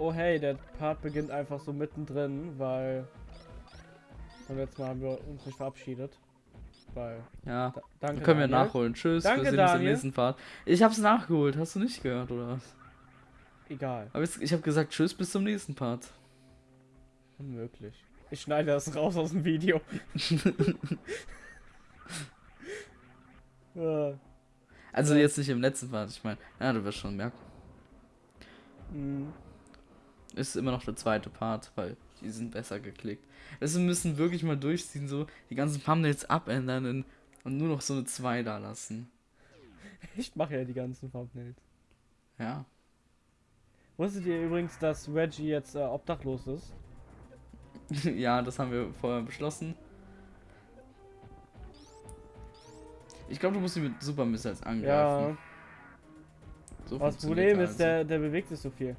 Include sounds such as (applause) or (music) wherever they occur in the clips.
Oh hey, der Part beginnt einfach so mittendrin, weil beim letzten Mal haben wir uns nicht verabschiedet. Weil. Ja. Da, danke. können wir Daniel. nachholen. Tschüss. Danke, wir sehen uns im nächsten Part. Ich hab's nachgeholt. Hast du nicht gehört, oder was? Egal. Aber jetzt, ich habe gesagt, tschüss, bis zum nächsten Part. Unmöglich. Ich schneide das raus aus dem Video. (laughs) (laughs) Also Ja. jetzt nicht im letzten Part. Ich meine, ja, du wirst schon merken. mh. Ist immer noch der zweite Part, weil die sind besser geklickt. Also wir müssen wirklich mal durchziehen, so die ganzen Thumbnails abändern und nur noch so eine 2 da lassen. ich mache ja die ganzen Thumbnails. Ja. Wusstet ihr übrigens, dass Reggie jetzt äh, obdachlos ist? (laughs) ja, das haben wir vorher beschlossen. Ich glaube, du musst ihn mit Super Missiles Ja. angreifen. So Aber das Problem ist, also. der, der bewegt sich so viel.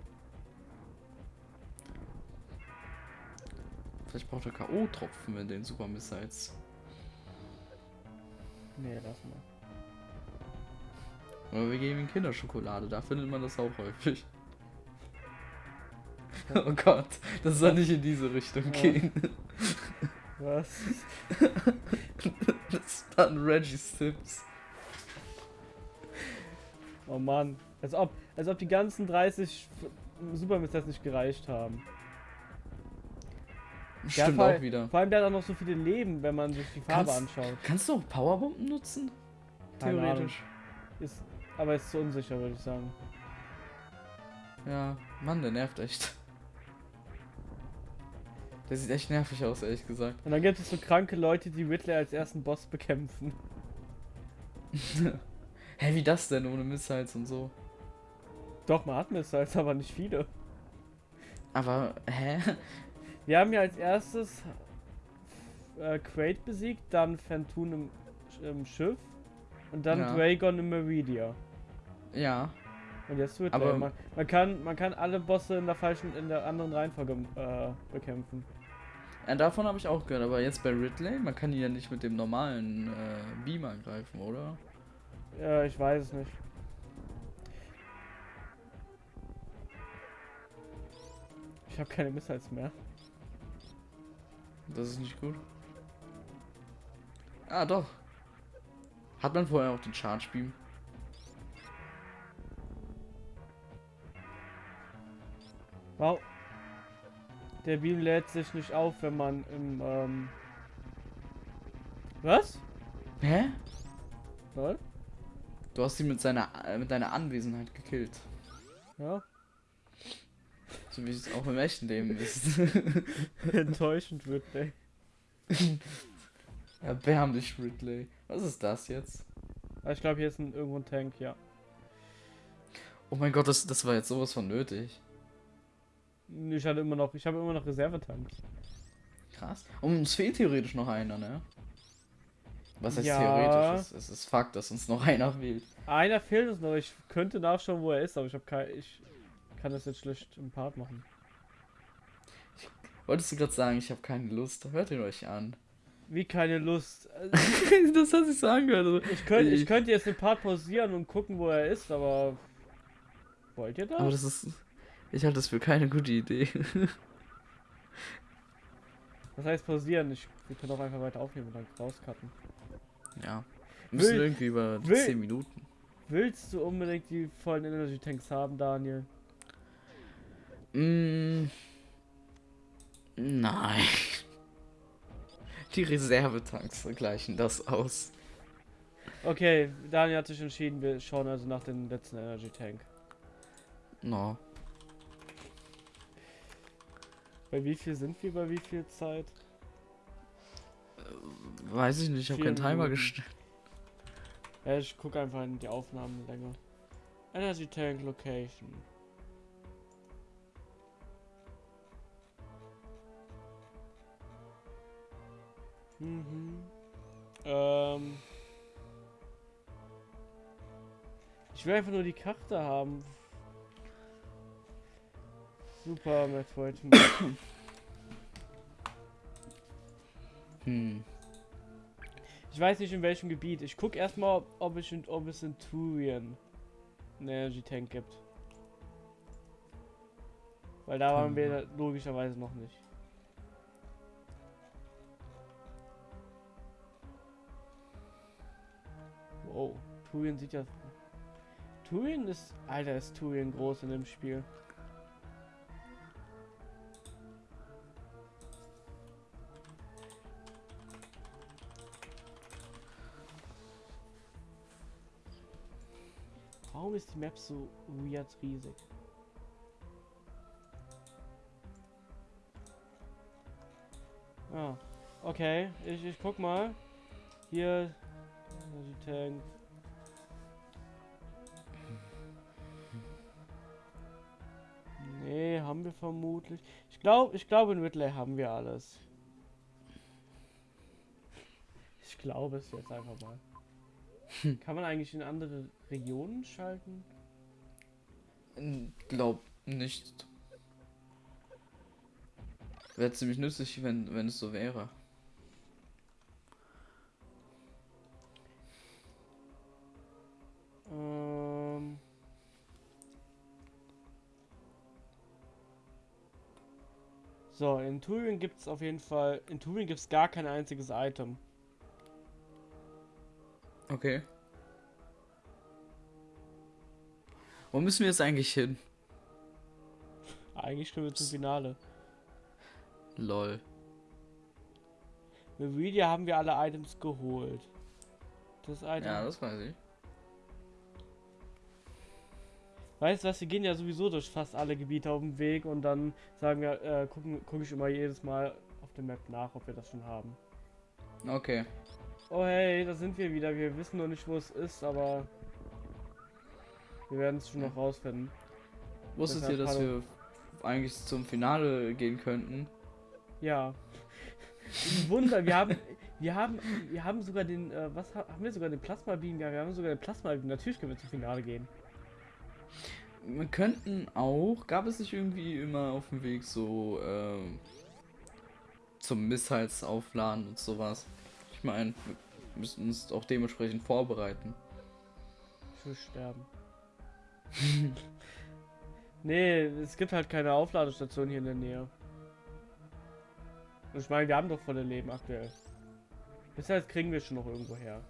Vielleicht braucht er K.O.-Tropfen mit den Super Missiles. Nee, lass mal. Oder wir geben ihm Kinderschokolade, da findet man das auch häufig. Oh Gott, das soll nicht in diese Richtung Ja. gehen. Was? Das waren Reggie's Tipps. Oh Mann. Als ob, als ob die ganzen 30 Supermisters nicht gereicht haben. Der Stimmt hat auch wieder. Vor allem der hat auch noch so viele Leben, wenn man sich die Farbe Kannst- anschaut. Kannst du auch Powerbomben nutzen? Theoretisch. Ist, aber ist zu unsicher, würde ich sagen. Ja, Mann, der nervt echt. Der sieht echt nervig aus, ehrlich gesagt. Und dann gibt es so kranke Leute, die Ridley als ersten Boss bekämpfen. (laughs) Hä, wie das denn ohne Missiles und so? Doch, man hat Missiles, aber nicht viele. Aber, hä? Wir haben ja als erstes äh, Quaid besiegt, dann Fantun im, im Schiff und dann Ja. Dragon im Meridia. Ja, Und jetzt Ridley. Aber- man, man, kann, man kann alle Bosse in der falschen, in der anderen Reihenfolge äh, bekämpfen. Ja, davon habe ich auch gehört, aber jetzt bei Ridley, man kann ihn ja nicht mit dem normalen äh, Beam angreifen, oder? Ja, ich weiß es nicht. Ich habe keine Missiles mehr. Das ist nicht gut. Ah, doch. Hat man vorher auch den Charge Beam? Wow. Der Beam lädt sich nicht auf, wenn man im, ähm... Was? Hä? Lol? Du hast ihn mit seiner äh, mit deiner Anwesenheit gekillt. Ja. So wie es auch im echten Leben ist. (laughs) Enttäuschend wird, ey. (laughs) Erbärmlich, Ridley. Was ist das jetzt? Aber ich glaube, hier ist ein, irgendwo ein Tank, ja. Oh mein Gott, das, das war jetzt sowas von nötig. Ich hatte immer noch, ich habe immer noch Reservetanks. Krass. Und uns fehlt theoretisch noch einer, ne? Was heißt Ja. theoretisch? Es, es ist Fakt, dass uns noch (laughs) einer fehlt. Einer fehlt uns noch. Ich könnte nachschauen, wo er ist, aber ich habe kein, ich kann das jetzt schlecht im Part machen. Wolltest du gerade sagen, ich habe keine Lust? Hört ihn euch an. Wie keine Lust. (laughs) Das hat sich so angehört. Also, Ich könnte, ich könnte jetzt den Part pausieren und gucken, wo er ist, aber wollt ihr das? aber das ist. Ich halte das für keine gute Idee. (laughs) Das heißt pausieren. Ich, wir können auch einfach weiter aufnehmen und dann rauscutten. ja. Wir müssen Will- irgendwie über will- 10 Minuten. Willst du unbedingt die vollen Energy Tanks haben, Daniel? Mm, nein. Die Reservetanks gleichen das aus. Okay, Daniel hat sich entschieden, wir schauen also nach dem letzten Energy Tank. No. Bei wie viel sind wir bei wie viel Zeit? Weiß ich nicht, ich habe keinen Timer gestellt. Ja, ich gucke einfach in die Aufnahmenlänge. Energy Tank Location. Mhm. Ähm. Ich will einfach nur die Karte haben. Super, Metroid. Hm. (coughs) Ich weiß nicht in welchem Gebiet. Ich guck erstmal, ob, ob, ich ob es in Turian einen Energy Tank gibt. Weil da waren wir logischerweise noch nicht. Turien sieht ja... Turien ist... Alter, ist Turien groß in dem Spiel. Warum ist die Map so weird riesig? Ah, okay. Ich, ich guck mal. Hier. Die Tank. Haben wir vermutlich. Ich glaube, ich glaube in Whitley haben wir alles. Ich glaube es jetzt einfach mal. Kann man eigentlich in andere Regionen schalten? Glaub nicht. Wäre ziemlich nützlich, wenn, wenn es so wäre. In Turing gibt es auf jeden Fall. In Turing gibt es gar kein einziges Item. Okay. Wo müssen wir jetzt eigentlich hin? Eigentlich können wir zum Finale. Lol. Mit Media haben wir alle Items geholt. Das Item. Ja, das weiß ich. Weißt du was, wir gehen ja sowieso durch fast alle Gebiete auf dem Weg und dann sagen wir, äh, gucken, gucke ich immer jedes Mal auf der Map nach, ob wir das schon haben. Okay. Oh hey, da sind wir wieder. Wir wissen noch nicht, wo es ist, aber wir werden es schon noch rausfinden. Wusstet ihr, dass hallo. wir eigentlich zum Finale gehen könnten? Ja. Wunder, wir haben, wir haben, wir haben sogar den, äh, was ha- haben wir sogar den Plasma Beam? Ja, wir haben sogar den Plasma Beam. Natürlich können wir zum Finale gehen. Wir könnten auch, gab es nicht irgendwie immer auf dem Weg so ähm, zum Missiles aufladen und sowas? Ich meine, wir müssen uns auch dementsprechend vorbereiten. Will sterben. (laughs) nee, es gibt halt keine Aufladestation hier in der Nähe. Ich meine, wir haben doch volle Leben aktuell. Bisher kriegen wir schon noch irgendwo her.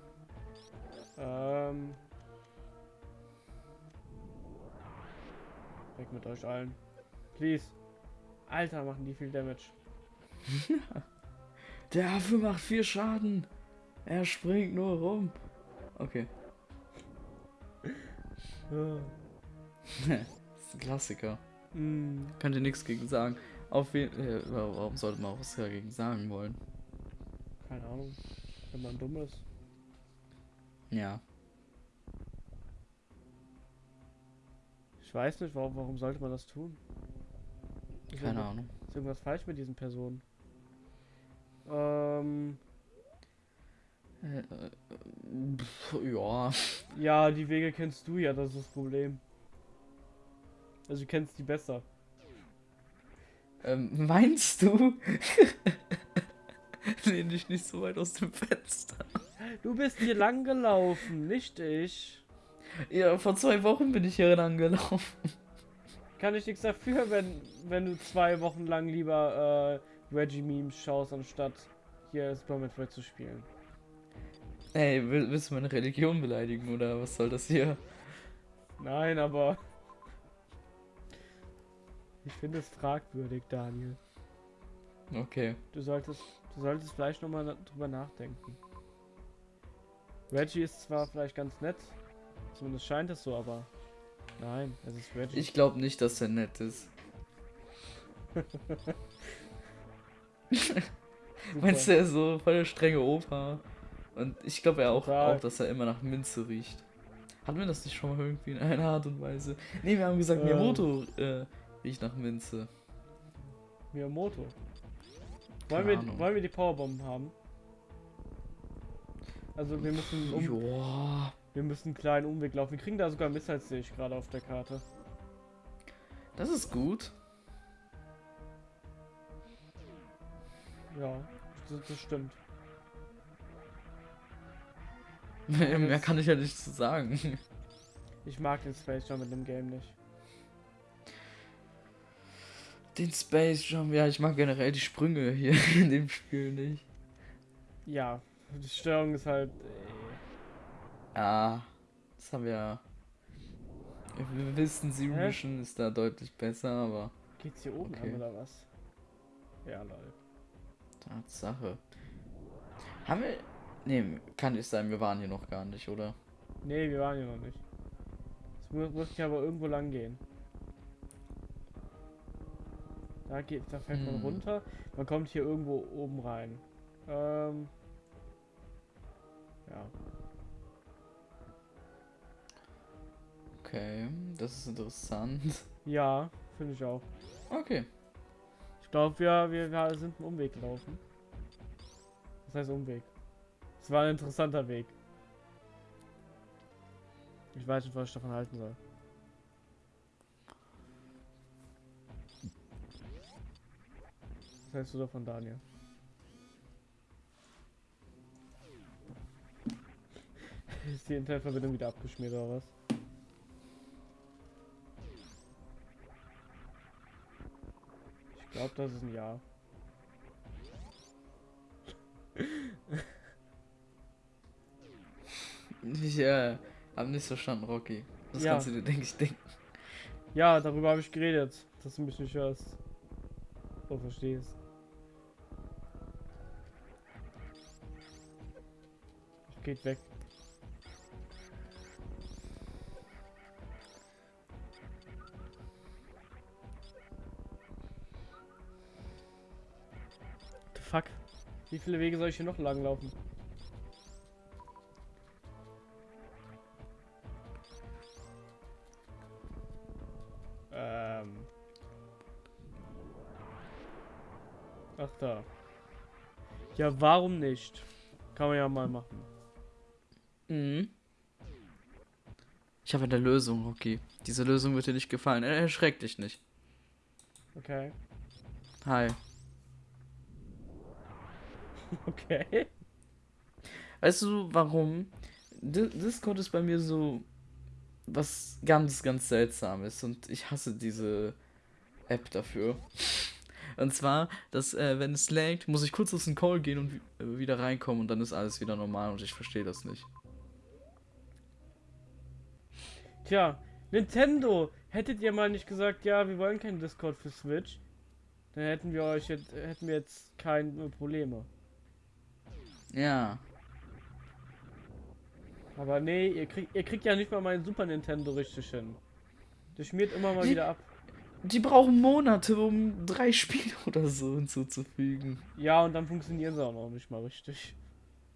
Ähm. Weg mit euch allen. Please. Alter, machen die viel Damage. (laughs) Der Affe macht viel Schaden. Er springt nur rum. Okay. das (laughs) (laughs) ist ein Klassiker. Mm, Könnte nichts gegen sagen. Auf wen, äh, warum sollte man auch was dagegen sagen wollen? keine Ahnung. Wenn man dumm ist. Ja. Ich weiß nicht, warum, warum sollte man das tun? Ist Keine Ahnung. Ist irgendwas falsch mit diesen Personen? Ähm, Äh, äh, pf, ja. ja, die Wege kennst du ja, das ist das Problem. Also du kennst die besser. Ähm, meinst du? (laughs) Lehn dich nicht so weit aus dem Fenster. Du bist hier lang gelaufen, nicht ich. Ja, vor zwei Wochen bin ich hier lang gelaufen. Kann ich nichts dafür, wenn, wenn du zwei Wochen lang lieber äh, Reggie-Memes schaust, anstatt hier Super Metroid zu spielen. Ey, will, willst du meine Religion beleidigen oder was soll das hier? Nein, aber... Ich finde es fragwürdig, Daniel. Okay. Du solltest, du solltest vielleicht nochmal drüber nachdenken. Reggie ist zwar vielleicht ganz nett, zumindest scheint es so, aber nein, es ist Reggie. Ich glaube nicht, dass er nett ist. (laughs) Meinst du, er ist so voll der strenge Opa? Und ich glaube ja auch, auch, dass er immer nach Minze riecht. Hatten wir das nicht schon mal irgendwie in einer Art und Weise? Nee, wir haben gesagt, Ähm. Miyamoto äh, riecht nach Minze. Miyamoto. Wollen wir, wollen wir die Powerbomben haben? Also wir müssen, um, Joa. Wir müssen einen kleinen Umweg laufen. Wir kriegen da sogar Missiles, sehe ich gerade auf der Karte. Das ist gut. Ja, das, das stimmt. (laughs) Mehr, kann ich ja nicht zu sagen. (laughs) Ich mag den Space Jam mit dem Game nicht. Den Space Jump, ja, ich mag generell die Sprünge hier (laughs) in dem Spiel nicht. Ja, die Steuerung ist halt. Ah, das haben wir. Wir wissen? Mission ist da deutlich besser, aber geht's hier oben Okay. an oder was? Ja, lol. Tatsache. Haben wir. Nee, kann nicht sein, wir waren hier noch gar nicht, oder? Nee, wir waren hier noch nicht. Es muss, muss hier aber irgendwo lang gehen. Da geht, da fällt man Hm. runter. Man kommt hier irgendwo oben rein. Ähm. Ja. Okay, das ist interessant. Ja, finde ich auch. Okay. Ich glaube, wir, wir, wir sind einen Umweg gelaufen. Was heißt Umweg? Es war ein interessanter Weg. Ich weiß nicht, was ich davon halten soll. Was hältst du davon, Daniel? (laughs) Ist die Internetverbindung wieder abgeschmiert oder was? Glaube, das ist ein Ja. (laughs) Ich äh, hab nicht verstanden, Rocky. Das Ja. kannst du dir, denke ich, denken. Ja, darüber habe ich geredet, dass du mich nicht hörst. So verstehst. Ach, geht weg. Wie viele Wege soll ich hier noch lang laufen? Ähm. Ach da. Ja, warum nicht? Kann man ja mal machen. Mhm. Ich habe eine Lösung, Rocky. Diese Lösung wird dir nicht gefallen. Er- Erschreck dich nicht. Okay. Hi. (laughs) Okay. Weißt du, warum? Di- Discord ist bei mir so was ganz, ganz seltsames und ich hasse diese App dafür. Und zwar, dass äh, wenn es laggt, muss ich kurz aus dem Call gehen und äh, wieder reinkommen und dann ist alles wieder normal und ich verstehe das nicht. Tja, Nintendo, hättet ihr mal nicht gesagt, ja, wir wollen keinen Discord für Switch, dann hätten wir euch jetzt, hätten wir jetzt keine Probleme. Ja. Aber nee, ihr kriegt, ihr kriegt ja nicht mal meinen Super Nintendo richtig hin. Das schmiert immer mal Nee. wieder ab. Die brauchen Monate, um drei Spiele (laughs) oder so hinzuzufügen. Ja, und dann funktionieren sie auch noch nicht mal richtig.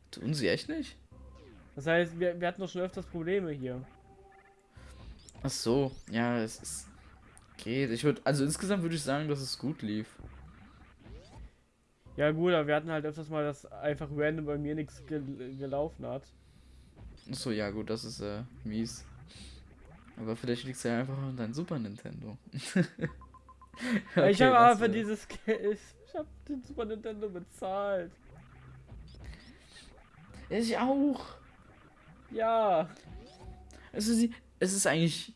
Tun sie echt nicht? Das heißt, wir, wir hatten doch schon öfters Probleme hier. Ach so, ja, es ist. Geht. Ich würde, also insgesamt würde ich sagen, dass es gut lief. Ja gut, aber wir hatten halt öfters mal, dass einfach random bei mir nichts gel gelaufen hat. Ach so, ja, gut, das ist äh, mies. Aber vielleicht liegt es ja einfach an deinem Super Nintendo. (laughs) Ja, ich Okay, habe aber für äh, dieses Geld, (laughs) ich habe den Super Nintendo bezahlt. Ich auch. Ja. Also sie, es ist eigentlich.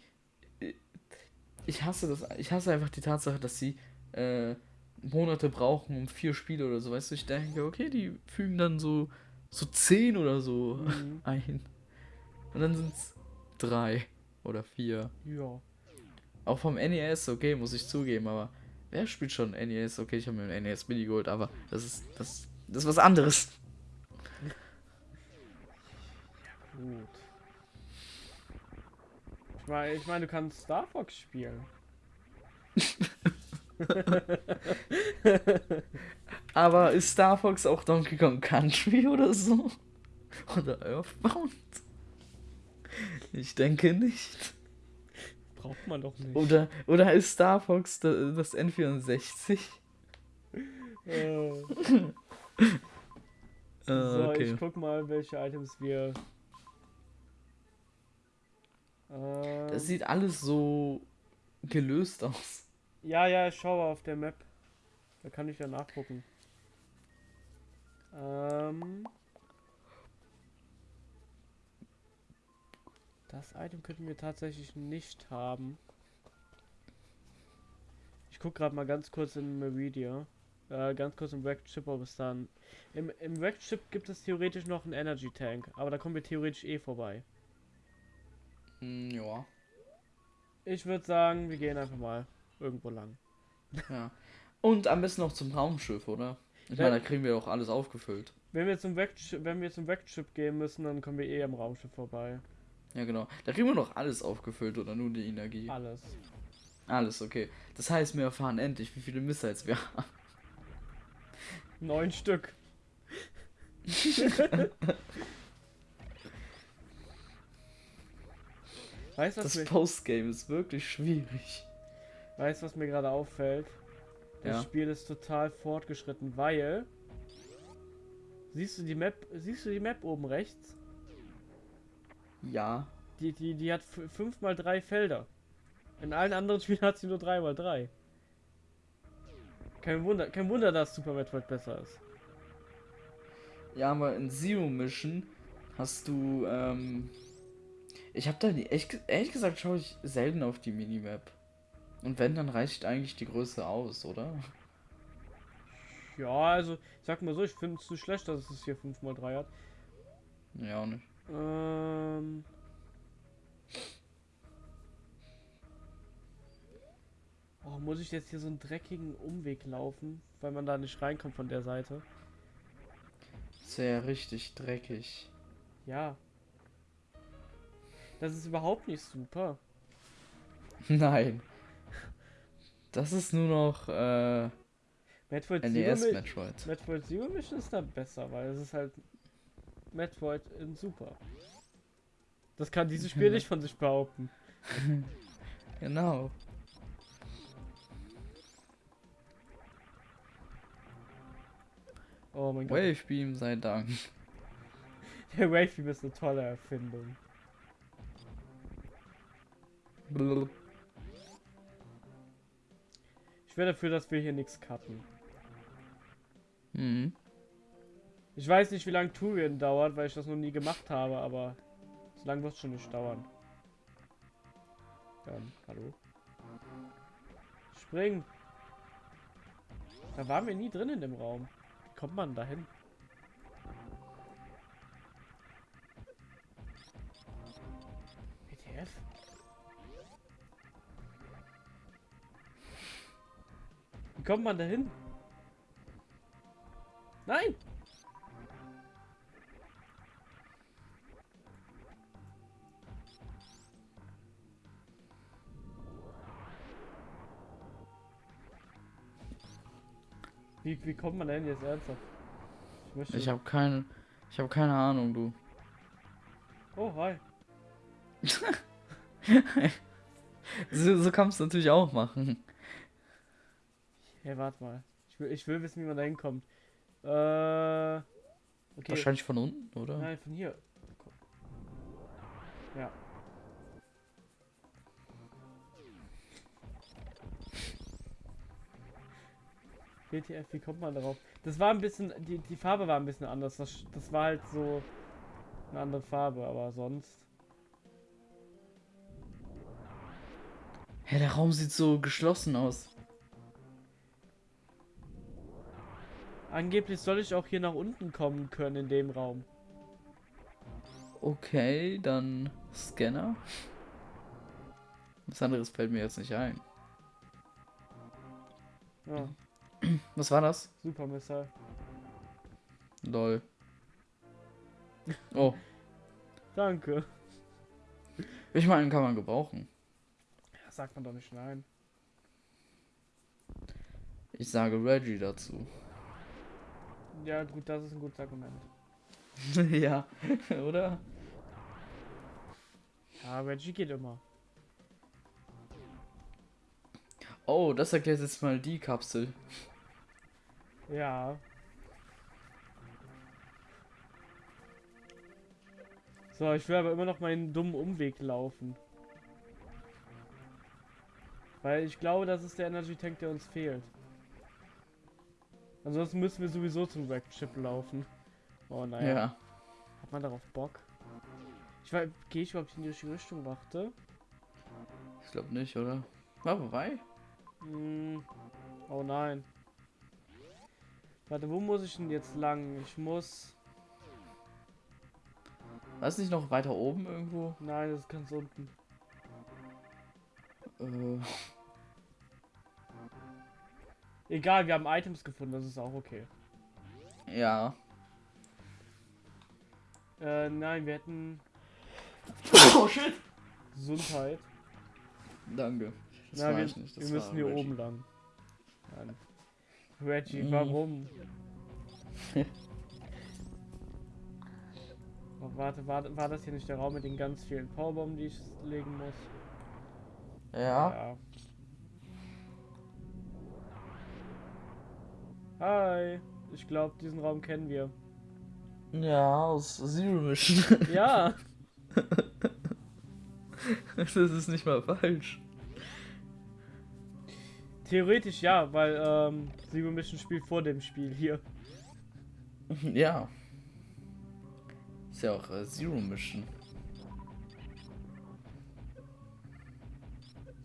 Ich hasse das. Ich hasse einfach die Tatsache, dass sie äh, Monate brauchen um vier Spiele oder so. Weißt du, ich denke, okay, die fügen dann so so zehn oder so Mhm. (laughs) ein. Und dann sind es drei oder vier. Ja. Auch vom NES, okay, muss ich zugeben, aber wer spielt schon NES? Okay, ich habe mir ein NES Mini geholt, aber das ist das, das ist was anderes. Gut. Ich meine, ich meine, du kannst Star Fox spielen. (laughs) (laughs) Aber ist Star Fox auch Donkey Kong Country (laughs) oder so? Oder Earthbound? Ich denke nicht. Braucht man doch nicht. Oder, oder ist Star Fox da- das N64? Äh, Äh, (laughs) so, okay. ich guck mal, welche Items wir. Ähm, Das sieht alles so gelöst aus. Ja, ja, ich schaue auf der Map. Da kann ich ja nachgucken. Ähm, das Item könnten wir tatsächlich nicht haben. Ich Ich guck gerade mal ganz kurz in Meridia. Äh, ganz kurz im Wrecked Ship, ob es dann. Im, Im Wrecked Ship gibt es theoretisch noch einen Energy Tank, aber da kommen wir theoretisch eh vorbei. Hm, ja. Ich würde sagen, wir gehen einfach mal irgendwo lang. Ja. Und am besten noch zum Raumschiff, oder? Ich meine, da kriegen wir auch alles aufgefüllt. Wenn wir zum Wrecked Ship, wenn wir zum Wrecked Ship gehen müssen, dann kommen wir eh am Raumschiff vorbei. Ja, genau. Da kriegen wir noch alles aufgefüllt oder nur die Energie. Alles. Alles, okay. Das heißt, wir erfahren endlich, wie viele Missiles wir haben. Neun Stück. (laughs) weißt du, was, Das Postgame ist wirklich schwierig. Weißt, was mir gerade auffällt? Das Ja. Spiel ist total fortgeschritten, weil. Siehst du die Map, siehst du die Map oben rechts? Ja. Die, die, die hat 5 mal 3 Felder. In allen anderen (laughs) Spielen hat sie nur 3 mal 3. Kein Wunder, kein Wunder, dass Super Metroid besser ist. Ja, aber in Zero Mission hast du, ähm. Ich habe da nie, ehrlich, ehrlich gesagt, schaue ich selten auf die Minimap. Und wenn, dann reicht eigentlich die Größe aus, oder? Ja, also, ich sag mal so, ich finde es nicht schlecht, dass es hier 5 mal 3 hat. Ja, auch nicht. Ähm. Oh, muss ich jetzt hier so einen dreckigen Umweg laufen, weil man da nicht reinkommt von der Seite? Ja richtig dreckig. Ja. Das ist überhaupt nicht super. (laughs) Nein. Das ist nur noch äh, Metroid Zero, NES Mi- Metroid. Metroid Zero Mission ist da besser, weil es ist halt Metroid in super. Das kann dieses Spiel (laughs) nicht von sich behaupten. (laughs) Genau. Oh mein Gott. Wave Beam sei Dank. (laughs) Der Wave Beam ist eine tolle Erfindung. Blub. Wäre dafür, dass wir hier nichts cutten. Mhm. Ich weiß nicht, wie lange Turien dauert, weil ich das noch nie gemacht habe, aber so lange wird es schon nicht dauern. Ähm, hallo? Spring! Da waren wir nie drin in dem Raum. Wie kommt man da kommt man da hin? Nein! Wie, wie kommt man denn jetzt ernsthaft? Ich möchte. Ich habe keine, ich habe keine Ahnung, du. oh, hi. (laughs) So, so kannst du natürlich auch machen. Hey, warte mal. Ich will, ich will wissen, wie man da hinkommt. Äh. Okay. Wahrscheinlich von unten, oder? Nein, von hier. Ja. WTF, wie kommt man darauf? Das war ein bisschen, die, die Farbe war ein bisschen anders. Das, das war halt so eine andere Farbe, aber sonst. Hä, der Raum sieht so geschlossen aus. Angeblich soll ich auch hier nach unten kommen können in dem Raum. Okay, dann Scanner. Was anderes fällt mir jetzt nicht ein. Ja, (clears throat) Was war das? super Missile. Lol. Oh, (laughs) Danke. ich meine, kann man gebrauchen. Ja, sagt man doch nicht nein. Ich sage Reggie dazu. Ja, gut, das ist ein gutes Argument. (laughs) ja, (laughs) oder? Ja, Reggie geht immer. Oh, das erklärt jetzt mal die Kapsel. Ja. So, ich will aber immer noch meinen dummen Umweg laufen. Weil ich glaube, das ist der Energy Tank, der uns fehlt. Ansonsten müssen wir sowieso zum Ship laufen. Oh naja. Ja. Hat man darauf Bock? Ich weiß, gehe ich überhaupt in die richtige Richtung? Warte. Ich glaube nicht, oder? War vorbei? Hm. Oh nein. Warte, wo muss ich denn jetzt lang? Ich muss. Weiß nicht noch weiter oben irgendwo? Nein, das ist ganz unten. Äh, Egal, wir haben Items gefunden, das ist auch okay. ja. Äh, nein, wir hätten (coughs) Oh shit! Gesundheit. Danke. Das Na, wir, ich nicht. Das wir müssen hier Reggie. oben lang. Nein. Reggie, Mhm. warum? (laughs) Oh, warte, war, war das hier nicht der Raum mit den ganz vielen Powerbomben, die ich legen muss? Ja. Hi. Ich glaube, diesen Raum kennen wir. Ja, aus Zero Mission. Ja. (laughs) das ist nicht mal falsch. Theoretisch ja, weil ähm, Zero Mission spielt vor dem Spiel hier. (laughs) Ja. Ist ja auch äh, Zero Mission.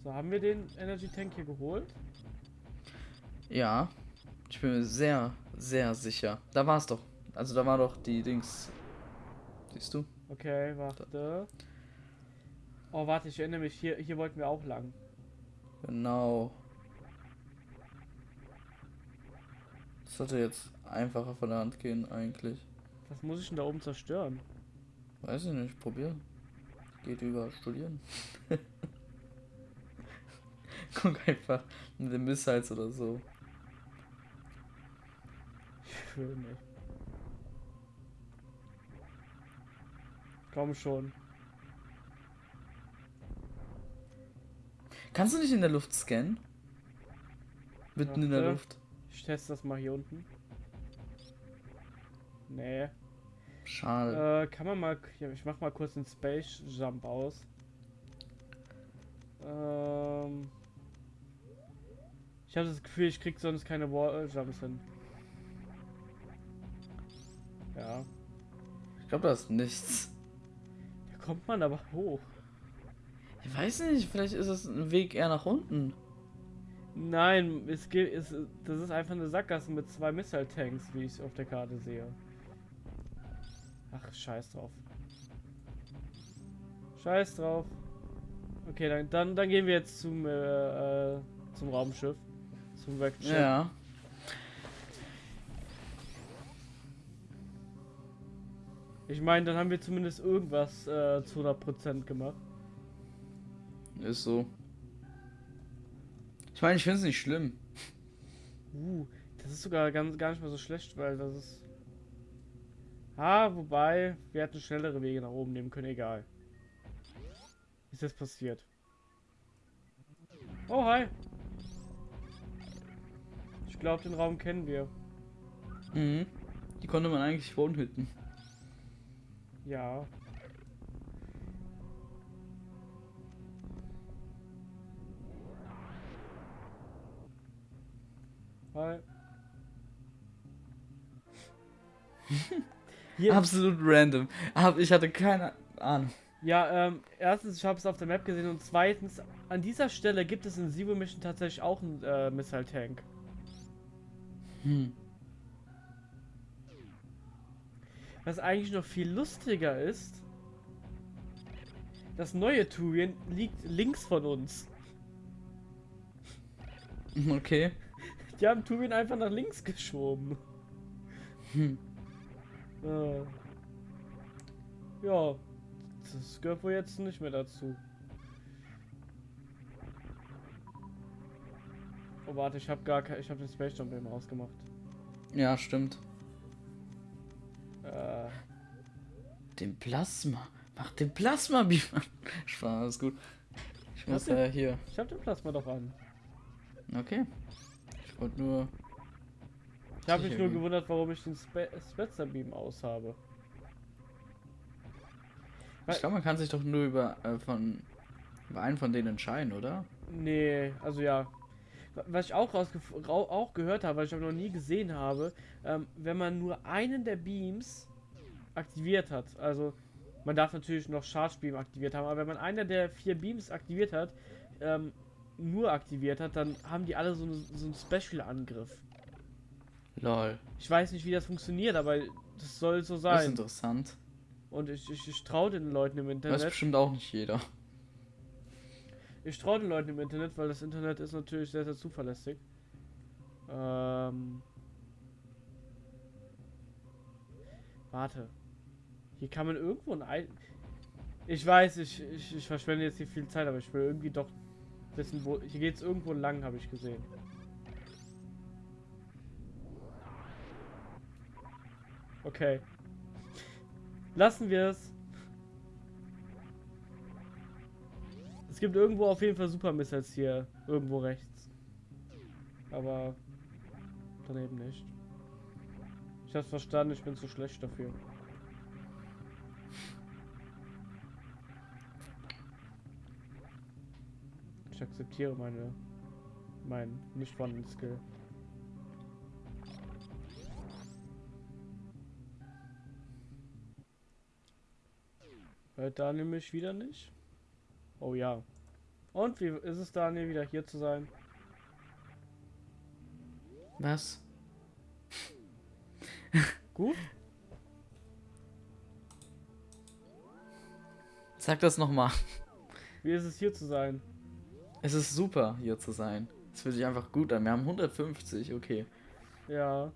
So, haben wir den Energy Tank hier geholt? Ja. Ich bin mir sehr, sehr sicher. Da war es doch. Also da war doch die Dings. Siehst du? Okay, warte. Oh, warte, ich erinnere mich, hier, hier wollten wir auch lang. Genau. Das sollte jetzt einfacher von der Hand gehen eigentlich. Was muss ich denn da oben zerstören? Weiß ich nicht, probier. Geht über Studieren. (laughs) Guck einfach mit den Missiles oder so. Nicht. Komm schon. Kannst du nicht in der Luft scannen? Mitten in der Warte. Luft. Ich teste das mal hier unten. Nee. Schade. Äh, kann man mal. Ich mach mal kurz den Space Jump aus. Ähm. Ich habe das Gefühl, ich krieg sonst keine Wall Jumps hin. Ja. Ich glaube, da ist nichts. Da kommt man aber hoch. Ich weiß nicht, vielleicht ist es ein Weg eher nach unten. Nein, es geht, es, das ist einfach eine Sackgasse mit zwei Missile Tanks, wie ich auf der Karte sehe. Ach, scheiß drauf. Scheiß drauf. Okay, dann, dann, dann gehen wir jetzt zum, äh, äh, zum Raumschiff. Zum Vector. Ja. Ich meine, dann haben wir zumindest irgendwas äh, zu 100% gemacht. Ist so. Ich meine, ich finde es nicht schlimm. Uh, das ist sogar ganz, gar nicht mal so schlecht, weil das ist. Ah, wobei, wir hätten schnellere Wege nach oben nehmen können, egal. Ist das passiert? Oh, hi. Ich glaube, den Raum kennen wir. Mhm. Die konnte man eigentlich wohnhütten. Ja. Hi. (laughs) Hier, Absolut random. Ich hatte keine Ahnung. Ja, ähm, erstens, ich habe es auf der Map gesehen und zweitens, an dieser Stelle gibt es in Zero Mission tatsächlich auch einen äh, Missile Tank. Hm. Was eigentlich noch viel lustiger ist, das neue Turian liegt links von uns. (laughs) Okay. Die haben Turian einfach nach links geschoben. Hm. Äh, ja, das gehört wohl jetzt nicht mehr dazu. Oh warte, ich habe gar kein, ich habe den Space Jump eben rausgemacht. Ja, stimmt. Äh, Den Plasma. Mach den Plasma (laughs) Beam an. Spaß, gut. Ich muss ja hier. ich habe den Plasma doch an. Okay. Ich wollte nur. Ich habe mich Sicher nur gewundert, warum ich den Spe Spetzer Beam aus habe. Ich glaube, man kann sich doch nur über äh, von über einen von denen entscheiden, oder? Nee, also ja. Wa- Was ich auch, auch gehört habe, was ich aber noch nie gesehen habe, ähm, wenn man nur einen der Beams aktiviert hat, also man darf natürlich noch Charge Beam aktiviert haben, aber wenn man einer der vier Beams aktiviert hat, ähm, nur aktiviert hat, dann haben die alle so, eine, so einen Special-Angriff. Lol. Ich weiß nicht, wie das funktioniert, aber das soll so Das ist sein. interessant. Und ich, ich, ich traue den Leuten im Das Internet. bestimmt auch nicht jeder. Ich traue den Leuten im Internet, weil das Internet ist natürlich sehr, sehr zuverlässig. Ähm. Warte. Hier kann man irgendwo ein Ei. Ich weiß, ich, ich, ich verschwende jetzt hier viel Zeit, aber ich will irgendwie doch wissen, wo. Hier geht's irgendwo lang, habe ich gesehen. Okay. Lassen wir es. Gibt irgendwo auf jeden Fall Super Missiles hier. Irgendwo rechts. Aber daneben nicht. Ich hab's verstanden, ich bin zu schlecht dafür. Ich akzeptiere meine mein nicht vorhandenen Skill. Hört Daniel mich wieder nicht? Oh ja. Und wie ist es Daniel wieder hier zu sein? Was? (laughs) Gut? Sag das nochmal. Wie ist es hier zu sein? Es ist super, hier zu sein. Es fühlt sich einfach gut an. Wir haben 150, okay. Ja.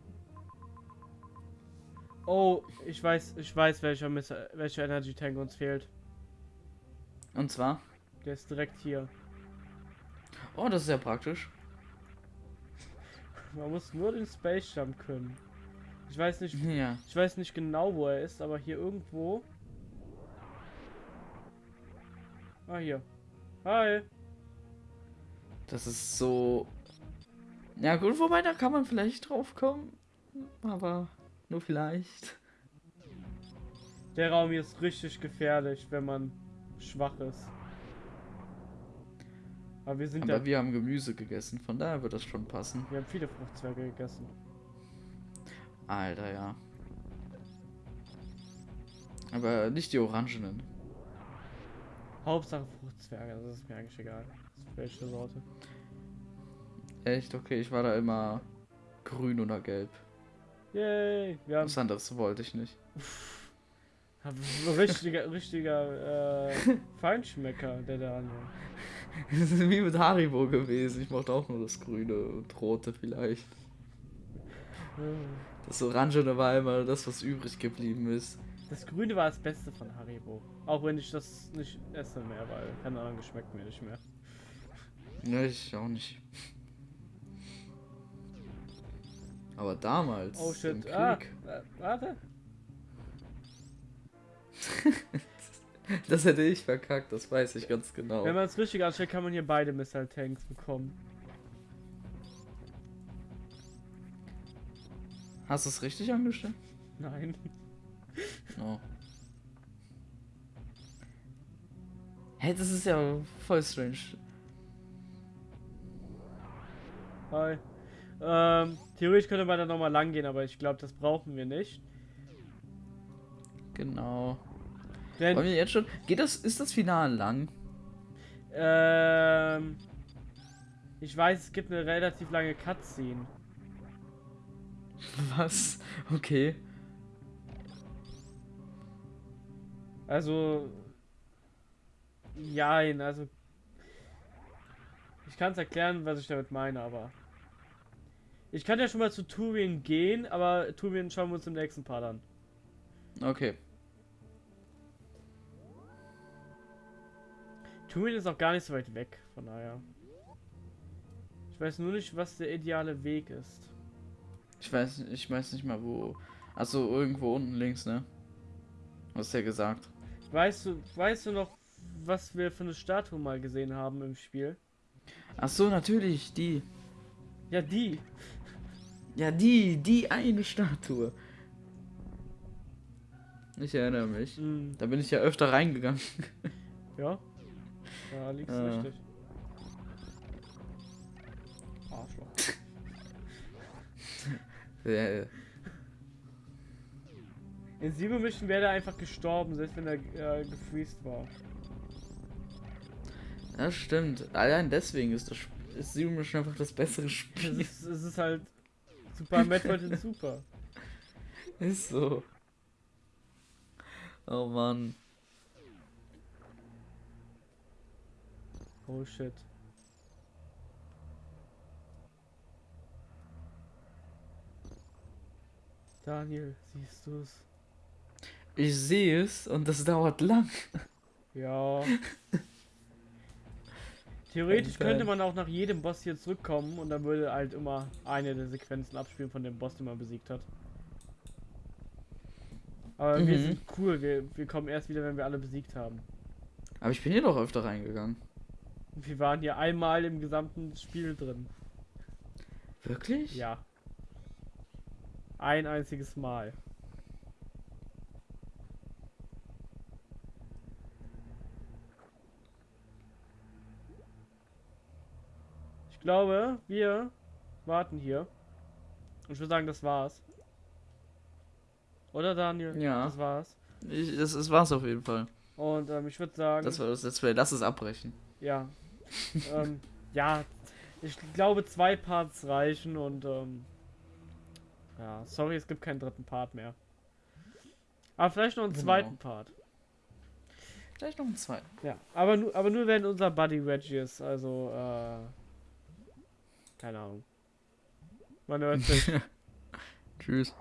Oh, ich weiß, ich weiß, welcher, Miss welcher Energy Tank uns fehlt. Und zwar? Der ist direkt hier. Oh, das ist ja praktisch. (laughs) Man muss nur den Space Jump können. Ich weiß nicht, Ja. ich weiß nicht genau, wo er ist, aber hier irgendwo. Ah, hier. Hi. Das ist so. Ja, gut, wobei da kann man vielleicht drauf kommen. Aber nur vielleicht. Der Raum hier ist richtig gefährlich, wenn man schwach ist. Aber wir sind Aber ja. wir haben Gemüse gegessen, von daher wird das schon passen. Wir haben viele Fruchtzwerge gegessen. Alter, ja. Aber nicht die orangenen. Hauptsache Fruchtzwerge, das ist mir eigentlich egal. Welche Sorte. Echt? Okay, ich war da immer grün oder gelb. Yay! Wir haben Was anderes wollte ich nicht. richtiger, (laughs) richtiger äh, (laughs) Feinschmecker, der Daniel. (laughs) Das ist wie mit Haribo gewesen. Ich mochte auch nur das Grüne und Rote vielleicht. Das Orangene war immer das, was übrig geblieben ist. Das Grüne war das Beste von Haribo. Auch wenn ich das nicht esse mehr, weil keine Ahnung, geschmeckt mir nicht mehr. Ne, ich auch nicht. Aber damals. Oh im shit. Ah, Krieg, äh, warte. (laughs) (laughs) Das hätte ich verkackt, das weiß ich ganz genau. Wenn man es richtig anstellt, kann man hier beide Missile Tanks bekommen. Hast du es richtig angestellt? Nein. Oh. Hey, das ist ja voll strange. Hi. Ähm, theoretisch könnte man da nochmal lang gehen, aber ich glaube, das brauchen wir nicht. Genau. Denn, Wollen wir jetzt schon. Geht das. Ist das Finale lang? ähm, ich weiß, es gibt eine relativ lange Cutscene. (laughs) Was? Okay. Also, jein, also, ich kann es erklären, was ich damit meine, aber ich kann ja schon mal zu Turin gehen, aber Turin schauen wir uns im nächsten Part an. Okay. Turin ist auch gar nicht so weit weg, von daher. Ich weiß nur nicht, was der ideale Weg ist. Ich weiß, ich weiß nicht mal wo. Also irgendwo unten links, ne? Hast du ja gesagt. Weißt du, weißt du noch, was wir für eine Statue mal gesehen haben im Spiel? Ach so, natürlich, die. Ja, die. Ja, die, die eine Statue. Ich erinnere mich. Hm, Da bin ich ja öfter reingegangen. ja. Da liegt's Ah. richtig. Arschloch. (laughs) Ja, In Sieben Mission wäre er einfach gestorben, selbst wenn er äh, gefreezed war. Das stimmt. Allein deswegen ist das ist Zero Mission einfach das bessere Es Spiel. ist, es ist halt Super Metroid (laughs) in Super. Ist so. Oh Mann. Oh shit. Daniel, siehst du's? Ich sehe es und das dauert lang. Ja. (laughs) Theoretisch könnte man auch nach jedem Boss hier zurückkommen und dann würde halt immer eine der Sequenzen abspielen von dem Boss, den man besiegt hat. Aber wir Mhm. sind cool, wir, wir kommen erst wieder, wenn wir alle besiegt haben. Aber ich bin hier doch öfter reingegangen. Wir waren hier einmal im gesamten Spiel drin. Wirklich? Ja. Ein einziges Mal. Ich glaube, wir warten hier. Und ich würde sagen, das war's. Oder Daniel? Ja. Das war's. Ich, das, das war's auf jeden Fall. Und ähm, ich würde sagen, Das war das Let's Play. Lass es abbrechen. ja. Ähm, ja, ich glaube, zwei Parts reichen und ähm, ja, sorry, es gibt keinen dritten Part mehr. Aber vielleicht noch einen Genau. zweiten Part. Vielleicht noch ein zweiten. Ja, aber nur, aber nur wenn unser Buddy Reggie ist, also äh, keine Ahnung. Man hört sich. (laughs) Tschüss.